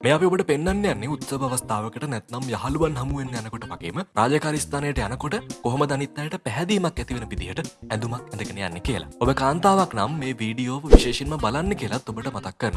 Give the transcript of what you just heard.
මේ අපි ඔබට පෙන්න්න යන්නේ උත්සව අවස්ථාවකට නැත්නම් යහළුවන් හමුවෙන් යනකොට වගේම රාජකාරිස්ථානයට යනකොට කොහොම දනිත්තයට පැහැදීමක් ඇතිවෙන පිදිහට ඇඳුමක් ඇඳගෙන යන්න කියලා. ඔබ කාන්තාවක් නම් මේ වීඩියෝ විශේෂෙන්ම බලන්න කියලත් ඔබට මතක් කරන.